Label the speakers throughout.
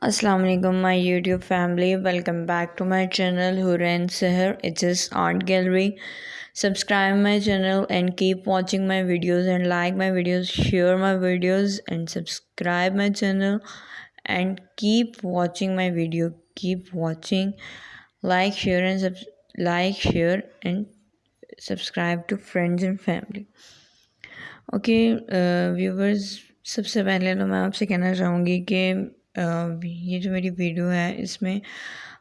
Speaker 1: السلام علیکم، my YouTube family, welcome back to my channel Hoorain Sehar, it is art gallery. Subscribe my channel and keep watching my videos and like my videos, share my videos and subscribe my channel and keep watching my video, keep watching. Like, share and like, share and subscribe to friends and family. Okay viewers, سب سے پہلے تو میں آپ سے کہنا چاہوں گی کہ یہ جو میری ویڈیو ہے، اس میں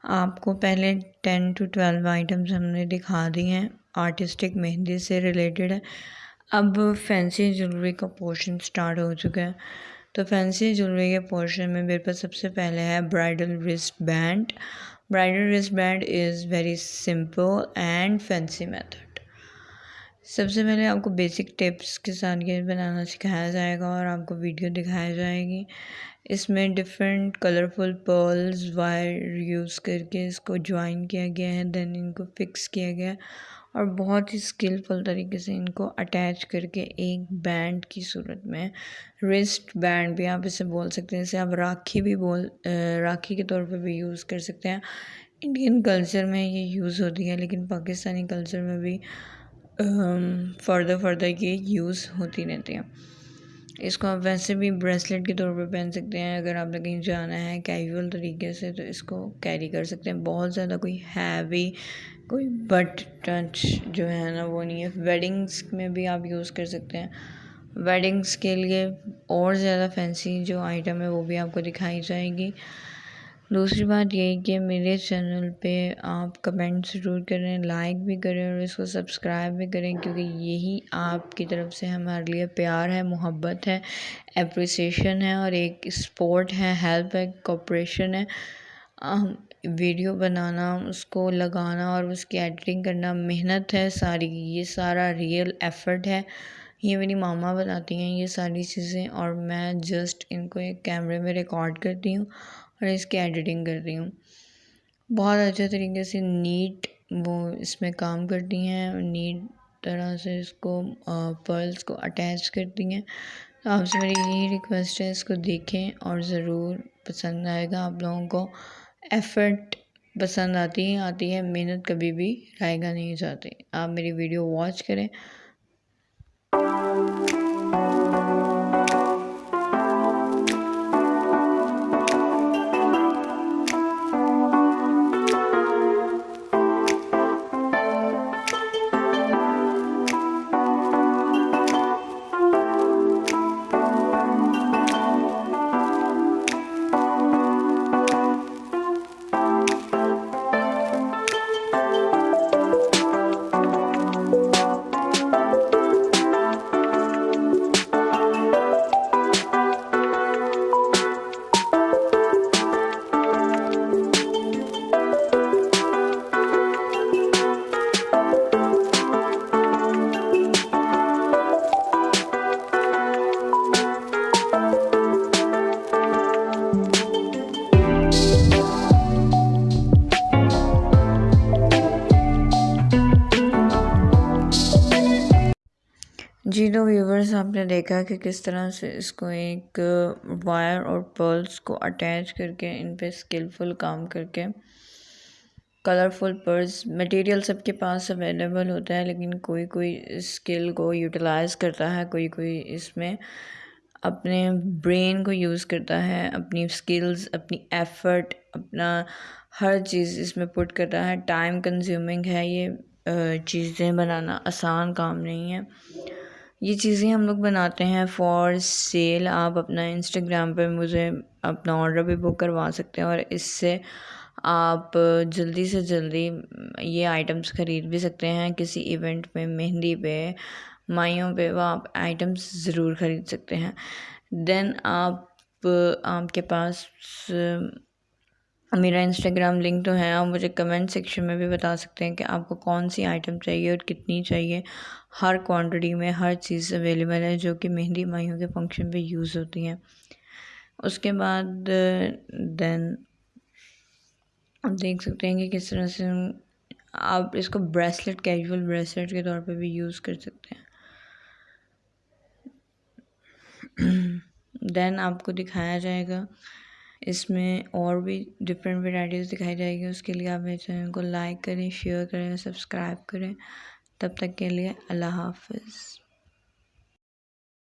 Speaker 1: آپ کو پہلے ٹین ٹو ٹویلو آئٹمس ہم نے دکھا دی ہیں۔ آرٹسٹک مہندی سے ریلیٹڈ ہے۔ اب فینسی جولری کا پورشن سٹارٹ ہو چکا ہے۔ تو فینسی جولری کے پورشن میں میرے پاس سب سے پہلے ہے bridal wrist band. Bridal wrist band is very simple and fancy method. سب سے پہلے آپ کو بیسک ٹپس کے ساتھ یہ بنانا سکھایا جائے گا اور آپ کو ویڈیو دکھایا جائے گی۔ اس میں different colourful pearls wire use کر کے اس کو جوائن کیا گیا ہے دین ان کو فکس کیا گیا اور بہت ہی اسکلفل طریقے سے ان کو اٹیچ کر کے ایک بینڈ کی صورت میں رسٹ بینڈ بھی آپ اسے بول سکتے ہیں، اسے آپ راکھی بھی بول راکھی کے طور پہ بھی یوز کر سکتے ہیں۔ انڈین کلچر میں یہ یوز ہوتی ہے، لیکن پاکستانی کلچر میں بھی فردر فردر یہ یوز ہوتی رہتی ہیں۔ اس کو آپ ویسے بھی بریسلیٹ کے طور پہ پہن سکتے ہیں۔ اگر آپ نے کہیں جانا ہے کیجول طریقے سے تو اس کو کیری کر سکتے ہیں۔ بہت زیادہ کوئی ہیوی کوئی بٹ ٹچ جو ہے نا وہ نہیں ہے۔ ویڈنگس میں بھی آپ یوز کر سکتے ہیں۔ ویڈنگس کے لیے اور زیادہ فینسی جو آئٹم ہے وہ بھی آپ کو دکھائی جائے گی۔ دوسری بات یہ کہ میرے چینل پہ آپ کمنٹ ضرور کریں، لائک بھی کریں اور اس کو سبسکرائب بھی کریں، کیونکہ یہی آپ کی طرف سے ہمارے لیے پیار ہے، محبت ہے اپریسیشن ہے اور ایک سپورٹ ہے ہیلپ ہے کوپریشن ہے۔ ویڈیو بنانا، اس کو لگانا اور اس کی ایڈیٹنگ کرنا محنت ہے، ساری، یہ سارا ریئل ایفرٹ ہے۔ یہ میری ماما بناتی ہیں، یہ ساری چیزیں اور میں جسٹ ان کو ایک کیمرے میں ریکارڈ کرتی ہوں۔ اور اس کی ایڈیٹنگ کر رہی ہوں۔ بہت اچھے طریقے سے نیٹ وہ اس میں کام کرتی ہیں نیٹ طرح سے اس کو پرلس کو اٹیچ کرتی ہیں۔ تو آپ سے میری یہی ریکویسٹ ہے، اس کو دیکھیں اور ضرور پسند آئے گا۔ آپ لوگوں کو ایفرٹ پسند آتی ہی آتی ہے، محنت کبھی بھی رائے گا نہیں جاتی آپ میری ویڈیو واچ کریں۔ جی تو ویورز آپ نے دیکھا کہ کس طرح سے اس کو ایک وائر اور پرلس کو اٹیچ کر کے ان پہ اسکلفل کام کر کے کلرفل پرس مٹیریل سب کے پاس اویلیبل ہوتا ہے، لیکن کوئی کوئی اسکل کو یوٹیلائز کرتا ہے، کوئی کوئی اس میں اپنے برین کو یوز کرتا ہے، اپنی اسکلز اپنی ایفرٹ اپنا ہر چیز اس میں پٹ کرتا ہے۔ ٹائم کنزیومنگ ہے یہ چیزیں بنانا آسان کام نہیں ہے۔ یہ چیزیں ہم لوگ بناتے ہیں فار سیل آپ اپنا انسٹاگرام پہ مجھے اپنا آرڈر بھی بک کروا سکتے ہیں اور اس سے آپ جلدی سے جلدی یہ آئٹمس خرید بھی سکتے ہیں، کسی ایونٹ پہ، مہندی پہ، مائیوں پہ وہ آپ آئٹمس ضرور خرید سکتے ہیں۔ دین آپ آپ کے پاس میرا انسٹاگرام لنک تو ہے، آپ مجھے کمنٹ سیکشن میں بھی بتا سکتے ہیں کہ آپ کو کون سی آئٹم چاہیے اور کتنی چاہیے۔ ہر کوانٹٹی میں ہر چیز اویلیبل ہے جو کہ مہندی مائیوں کے فنکشن پہ یوز ہوتی ہیں۔ اس کے بعد دین آپ دیکھ سکتے ہیں کہ کس طرح سے آپ اس کو بریسلیٹ کیجول بریسلیٹ کے طور پہ بھی یوز کر سکتے ہیں۔ دین آپ کو دکھایا جائے گا اس میں اور بھی ڈفرینٹ ورائٹیز دکھائی جائے گی، اس کے لیے آپ میرے چینل کو لائک کریں شیئر کریں سبسکرائب کریں۔ تب تک کے لیے اللہ حافظ۔